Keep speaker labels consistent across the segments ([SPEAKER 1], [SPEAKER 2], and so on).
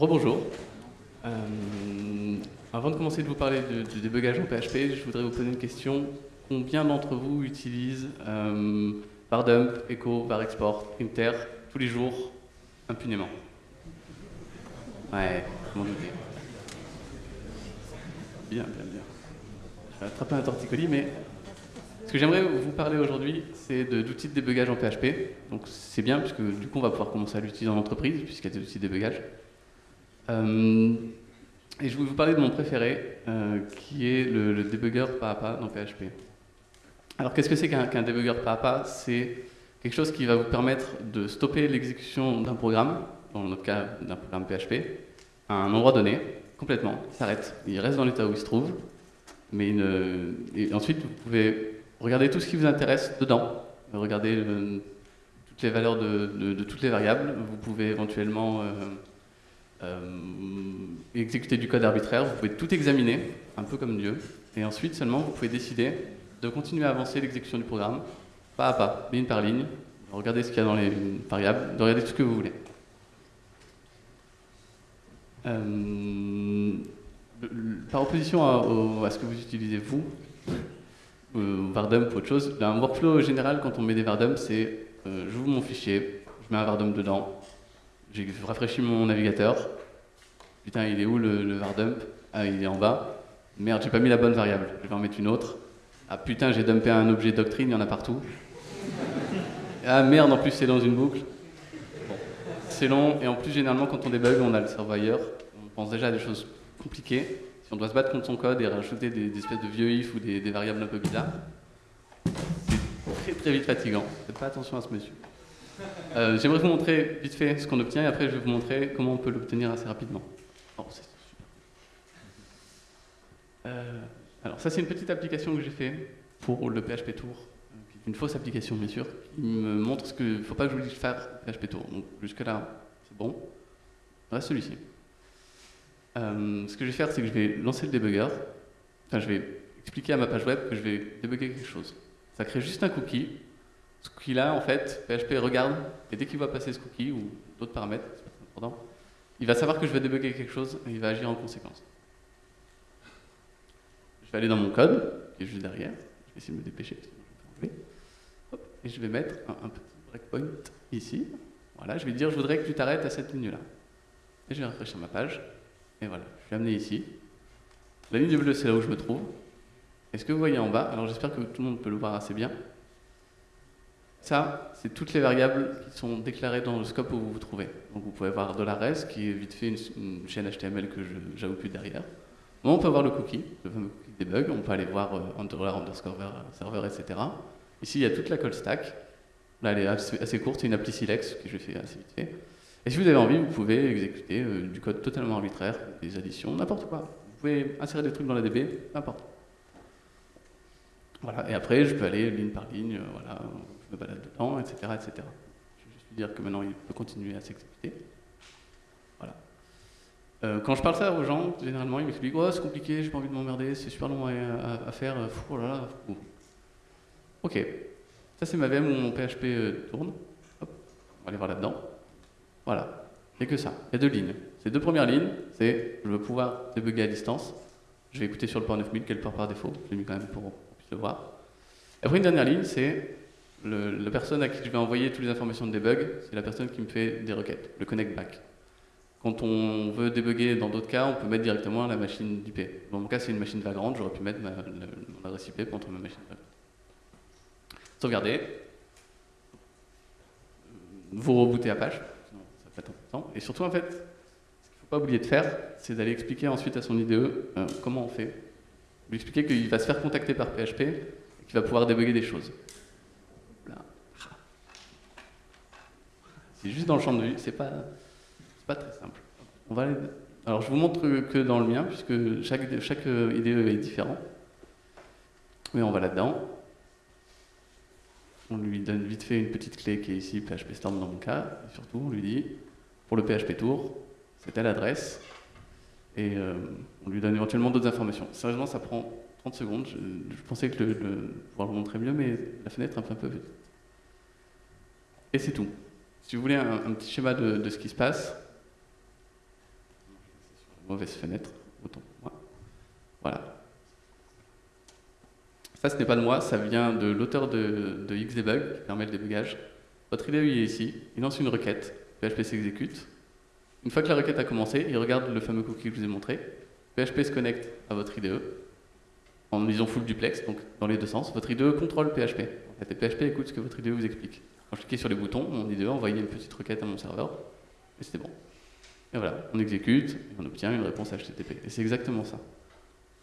[SPEAKER 1] Rebonjour. Euh, avant de commencer de vous parler du débugage en PHP, je voudrais vous poser une question. Combien d'entre vous utilisent euh, Echo, Varexport, Printer tous les jours impunément? Ouais, m'en douter. Bien, bien, bien. Je vais attraper un torticolis, mais ce que j'aimerais vous parler aujourd'hui, c'est d'outils de, débugage en PHP. Donc c'est bien, puisque du coup, on va pouvoir commencer à l'utiliser en entreprise, puisqu'il y a des outils de débugage. Euh, et je vais vous parler de mon préféré, euh, qui est le, le, pas à pas dans PHP. Alors qu'est-ce que c'est qu'un qu pas à pas? C'est quelque chose qui va vous permettre de stopper l'exécution d'un programme, dans notre cas d'un programme PHP, à un endroit donné, complètement, il s'arrête. Il reste dans l'état où il se trouve, mais ensuite vous pouvez Regardez tout ce qui vous intéresse dedans. Regardez euh, toutes les valeurs de, toutes les variables. Vous pouvez éventuellement exécuter du code arbitraire. Vous pouvez tout examiner, un peu comme Dieu. Et ensuite, seulement, vous pouvez décider de continuer à avancer l'exécution du programme, pas à pas, ligne par ligne. Regardez ce qu'il y a dans les variables, de regarder tout ce que vous voulez. Euh, par opposition à, ce que vous utilisez vous, euh, Vardump ou autre chose. Un workflow général, quand on met des Vardump, c'est euh, j'ouvre mon fichier, je mets un Vardump dedans, j'ai rafraîchi mon navigateur. Putain, il est où le, le Vardump Ah, il est en bas. Merde, j'ai pas mis la bonne variable, je vais en mettre une autre. Ah putain, j'ai dumpé un objet doctrine, il y en a partout. Ah merde, en plus c'est dans une boucle. Bon. C'est long, et en plus généralement quand on débug, on a le cerveau ailleurs. On pense déjà à des choses compliquées on doit se battre contre son code et rajouter des, des espèces de vieux if ou des, des, variables un peu bizarres, c'est très très vite fatigant. Faites pas attention à ce monsieur. Euh, J'aimerais vous montrer vite fait ce qu'on obtient et après je vais vous montrer comment on peut l'obtenir assez rapidement. Oh, euh, alors ça c'est une petite application que j'ai fait pour le PHP Tour, une fausse application bien sûr, qui me montre ce que ne faut pas que vous dise faire PHP Tour. Donc jusque là c'est bon. Reste celui-ci. Euh, ce que je vais faire, c'est que je vais lancer le debugger. Enfin, je vais expliquer à ma page web que je vais débugger quelque chose. Ça crée juste un cookie. Ce cookie-là, en fait, PHP regarde, et dès qu'il va passer ce cookie, ou d'autres paramètres, important, il va savoir que je vais débugger quelque chose, et il va agir en conséquence. Je vais aller dans mon code, qui est juste derrière. Je vais essayer de me dépêcher, Hop, et je vais mettre un, un petit breakpoint ici. Voilà, je vais dire, je voudrais que tu t'arrêtes à cette ligne-là. Et je vais rafraîchir ma page. Et voilà, je suis amené ici. La ligne bleue, c'est là où je me trouve. Et ce que vous voyez en bas, alors j'espère que tout le monde peut le voir assez bien, ça, c'est toutes les variables qui sont déclarées dans le scope où vous vous trouvez. Donc vous pouvez voir $res, qui est vite fait une, chaîne HTML que j'avoue plus derrière. On peut voir le cookie, le fameux cookie debug, on peut aller voir euh, underscore server, etc. Ici, il y a toute la call stack. Là, elle est assez, courte, c'est une appli silex que je fais assez vite fait. Et si vous avez envie, vous pouvez exécuter euh, du code totalement arbitraire, des additions, n'importe quoi. Vous pouvez insérer des trucs dans la DB, n'importe. Voilà, et après, je peux aller ligne par ligne, euh, voilà, me balade dedans, etc., etc. Je vais juste dire que maintenant, il peut continuer à s'exécuter. Voilà. Euh, quand je parle ça aux gens, généralement, ils m'expliquent oh, c'est compliqué, j'ai pas envie de m'emmerder, c'est super long à, faire, fou, oh là là. Fou. Ok, ça c'est ma VM où mon PHP euh, tourne. Hop, on va aller voir là-dedans. Voilà, il n'y a que ça. Il y a deux lignes. Ces deux premières lignes, c'est je veux pouvoir débugger à distance. Je vais écouter sur le port 9000, quel port par défaut. Je l'ai mis quand même pour qu'on puisse le voir. Après, une dernière ligne, c'est la personne à qui je vais envoyer toutes les informations de debug, c'est la personne qui me fait des requêtes, le connect back. Quand on veut débugger dans d'autres cas, on peut mettre directement la machine d'IP. Dans mon cas, c'est une machine vagrante, j'aurais pu mettre la, mon adresse IP pour entrer ma machine vagrante. Sauvegarder. Vous rebootez Apache. Et surtout, en fait, ce qu'il ne faut pas oublier de faire, c'est d'aller expliquer ensuite à son IDE euh, comment on fait. Lui expliquer qu'il va se faire contacter par PHP et qu'il va pouvoir débugger des choses. C'est juste dans le champ de vue, c'est pas, pas très simple. On va aller... Alors je vous montre que dans le mien, puisque chaque, chaque IDE est différent. Mais on va là-dedans. On lui donne vite fait une petite clé qui est ici, PHP Storm dans mon cas. Et surtout, on lui dit, pour le PHP Tour, c'est telle adresse. Et euh, on lui donne éventuellement d'autres informations. Sérieusement, ça prend 30 secondes. Je, pensais que le, pouvoir le montrer mieux, mais la fenêtre est un peu, un peu. Et c'est tout. Si vous voulez un, petit schéma de, ce qui se passe, mauvaise fenêtre, autant pour moi. Voilà. Ça, ce n'est pas de moi, ça vient de l'auteur de, de Xdebug, qui permet le débugage. Votre IDE est ici, il lance une requête, PHP s'exécute. Une fois que la requête a commencé, il regarde le fameux cookie que je vous ai montré. PHP se connecte à votre IDE en disant full duplex, donc dans les deux sens. Votre IDE contrôle PHP. PHP écoute ce que votre IDE vous explique. Quand je cliquais sur les boutons, mon IDE envoyait une petite requête à mon serveur, et c'était bon. Et voilà, on exécute, et on obtient une réponse HTTP. Et c'est exactement ça.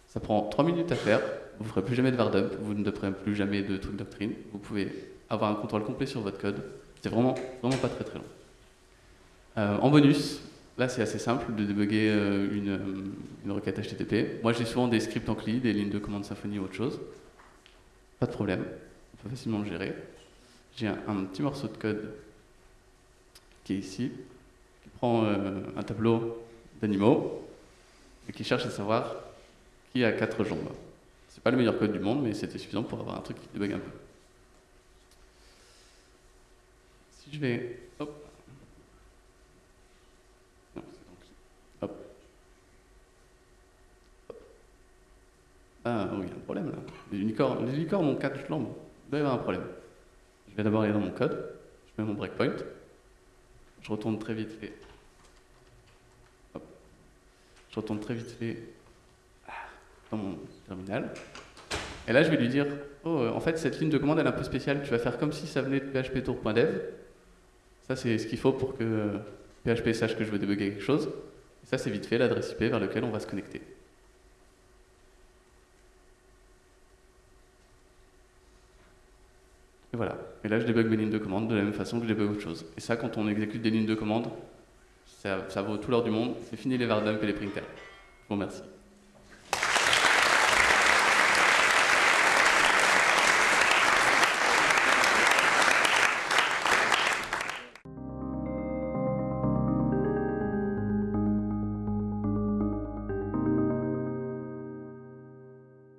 [SPEAKER 1] Ça prend 3 minutes à faire, vous ne ferez plus jamais de vardump, vous ne ferez plus jamais de truc doctrine, vous pouvez avoir un contrôle complet sur votre code. C'est vraiment, vraiment pas très très long. Euh, en bonus, là c'est assez simple de débugger euh, une, euh, une, requête HTTP. Moi j'ai souvent des scripts en CLI, des lignes de commande Symfony ou autre chose. Pas de problème, on peut facilement le gérer. J'ai un, petit morceau de code qui est ici, qui prend un tableau d'animaux et qui cherche à savoir qui a quatre jambes. C'est pas le meilleur code du monde, mais c'était suffisant pour avoir un truc qui débug un peu. Si je vais... Hop. Non, hop. hop. Ah oui, il y a un problème là. Les unicornes, les unicornes ont quatre jambes. Il doit y avoir un problème. Je vais d'abord aller dans mon code. Je mets mon breakpoint. Je retourne très vite fait. Je retourne très vite fait dans mon terminal. Et là, je vais lui dire, oh, euh, en fait, cette ligne de commande, elle est un peu spéciale. Tu vas faire comme si ça venait de phptour.dev. Ça, c'est ce qu'il faut pour que PHP sache que je veux débugger quelque chose. Et ça, c'est vite fait l'adresse IP vers laquelle on va se connecter. Et voilà. Et là, je débug mes lignes de commande de la même façon que je débug autre chose. Et ça, quand on exécute des lignes de commande, ça, vaut tout l'heure du monde. C'est fini les vardump et les printers. Vous remercie.